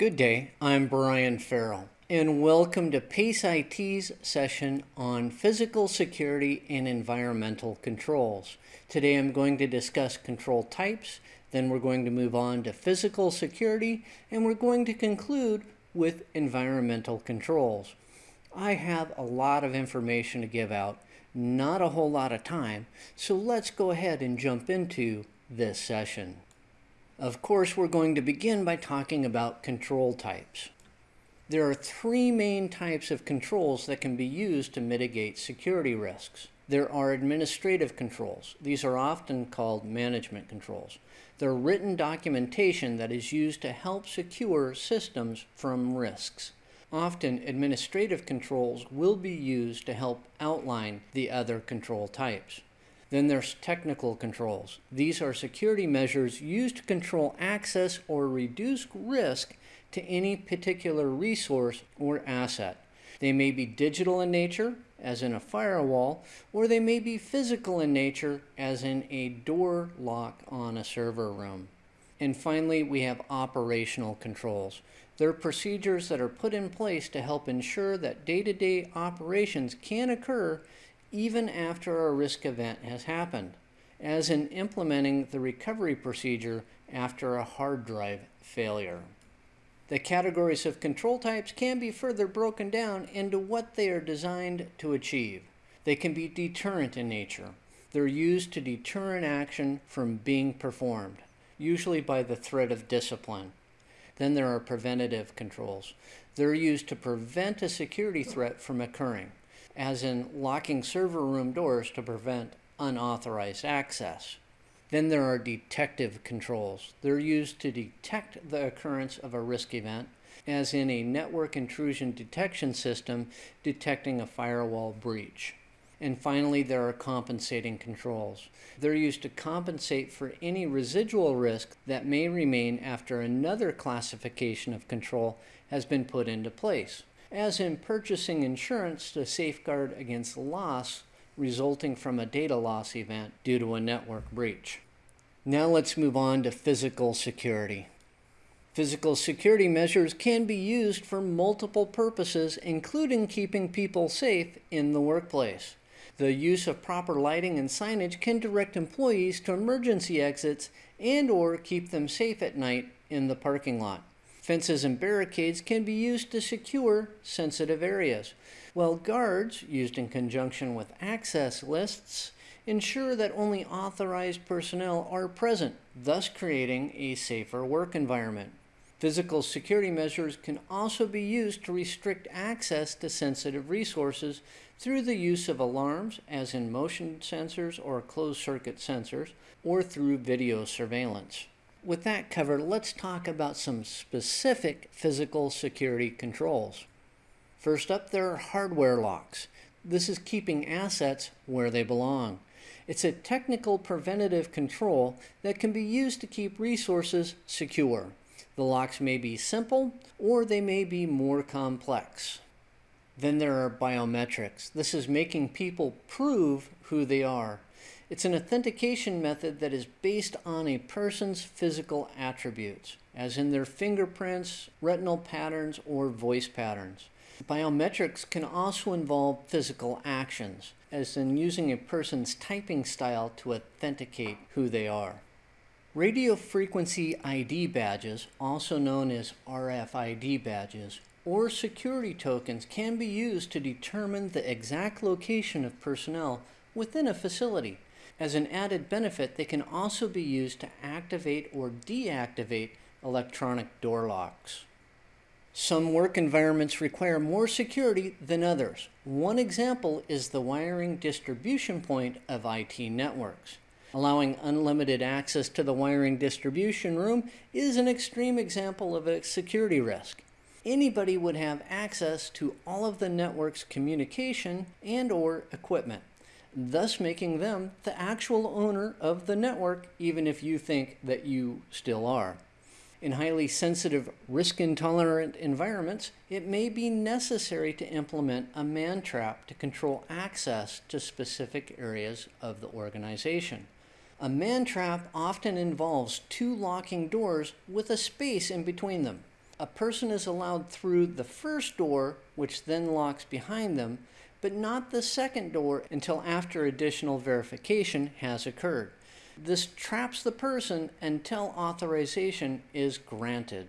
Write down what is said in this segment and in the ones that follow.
Good day, I'm Brian Farrell, and welcome to PACE IT's session on physical security and environmental controls. Today I'm going to discuss control types, then we're going to move on to physical security, and we're going to conclude with environmental controls. I have a lot of information to give out, not a whole lot of time, so let's go ahead and jump into this session. Of course, we're going to begin by talking about control types. There are three main types of controls that can be used to mitigate security risks. There are administrative controls. These are often called management controls. They're written documentation that is used to help secure systems from risks. Often, administrative controls will be used to help outline the other control types. Then there's technical controls. These are security measures used to control access or reduce risk to any particular resource or asset. They may be digital in nature, as in a firewall, or they may be physical in nature, as in a door lock on a server room. And finally, we have operational controls. They're procedures that are put in place to help ensure that day-to-day -day operations can occur even after a risk event has happened, as in implementing the recovery procedure after a hard drive failure. The categories of control types can be further broken down into what they are designed to achieve. They can be deterrent in nature. They're used to deter an action from being performed, usually by the threat of discipline. Then there are preventative controls. They're used to prevent a security threat from occurring as in locking server room doors to prevent unauthorized access. Then there are detective controls. They're used to detect the occurrence of a risk event, as in a network intrusion detection system detecting a firewall breach. And finally, there are compensating controls. They're used to compensate for any residual risk that may remain after another classification of control has been put into place as in purchasing insurance to safeguard against loss resulting from a data loss event due to a network breach. Now let's move on to physical security. Physical security measures can be used for multiple purposes, including keeping people safe in the workplace. The use of proper lighting and signage can direct employees to emergency exits and or keep them safe at night in the parking lot. Fences and barricades can be used to secure sensitive areas, while guards, used in conjunction with access lists, ensure that only authorized personnel are present, thus creating a safer work environment. Physical security measures can also be used to restrict access to sensitive resources through the use of alarms, as in motion sensors or closed-circuit sensors, or through video surveillance. With that covered, let's talk about some specific physical security controls. First up, there are hardware locks. This is keeping assets where they belong. It's a technical preventative control that can be used to keep resources secure. The locks may be simple or they may be more complex. Then there are biometrics. This is making people prove who they are. It's an authentication method that is based on a person's physical attributes, as in their fingerprints, retinal patterns, or voice patterns. Biometrics can also involve physical actions, as in using a person's typing style to authenticate who they are. Radio frequency ID badges, also known as RFID badges, or security tokens can be used to determine the exact location of personnel within a facility as an added benefit, they can also be used to activate or deactivate electronic door locks. Some work environments require more security than others. One example is the wiring distribution point of IT networks. Allowing unlimited access to the wiring distribution room is an extreme example of a security risk. Anybody would have access to all of the network's communication and or equipment thus making them the actual owner of the network, even if you think that you still are. In highly sensitive, risk-intolerant environments, it may be necessary to implement a man trap to control access to specific areas of the organization. A man trap often involves two locking doors with a space in between them. a person is allowed through the first door, which then locks behind them, but not the second door until after additional verification has occurred. This traps the person until authorization is granted.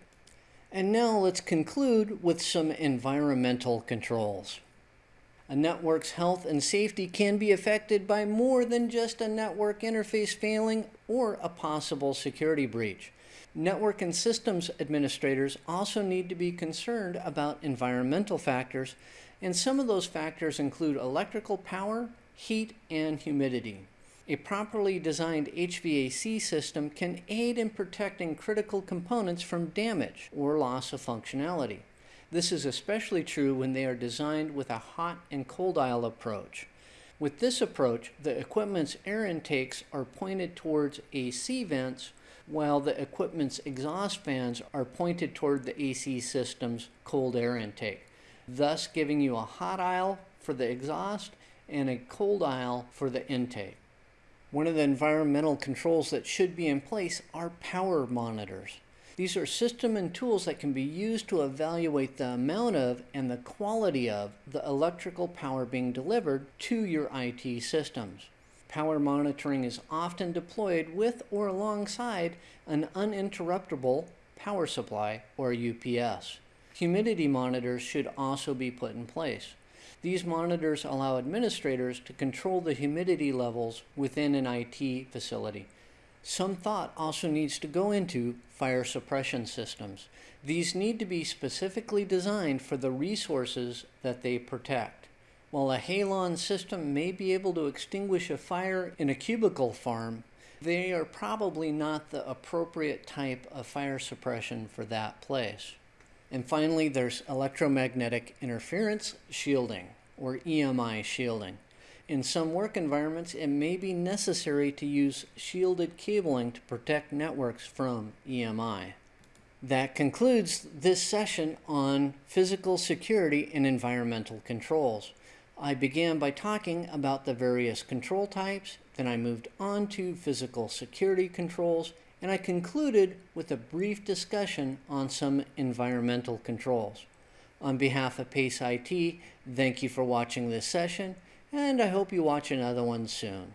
And now let's conclude with some environmental controls. A network's health and safety can be affected by more than just a network interface failing or a possible security breach. Network and systems administrators also need to be concerned about environmental factors, and some of those factors include electrical power, heat, and humidity. A properly designed HVAC system can aid in protecting critical components from damage or loss of functionality. This is especially true when they are designed with a hot and cold aisle approach. With this approach, the equipment's air intakes are pointed towards AC vents while the equipment's exhaust fans are pointed toward the AC system's cold air intake, thus giving you a hot aisle for the exhaust and a cold aisle for the intake. One of the environmental controls that should be in place are power monitors. These are system and tools that can be used to evaluate the amount of and the quality of the electrical power being delivered to your IT systems. Power monitoring is often deployed with or alongside an uninterruptible power supply or UPS. Humidity monitors should also be put in place. These monitors allow administrators to control the humidity levels within an IT facility. Some thought also needs to go into fire suppression systems. These need to be specifically designed for the resources that they protect. While a halon system may be able to extinguish a fire in a cubicle farm, they are probably not the appropriate type of fire suppression for that place. And finally, there's electromagnetic interference shielding, or EMI shielding. In some work environments, it may be necessary to use shielded cabling to protect networks from EMI. That concludes this session on physical security and environmental controls. I began by talking about the various control types, then I moved on to physical security controls, and I concluded with a brief discussion on some environmental controls. On behalf of PACE IT, thank you for watching this session, and I hope you watch another one soon.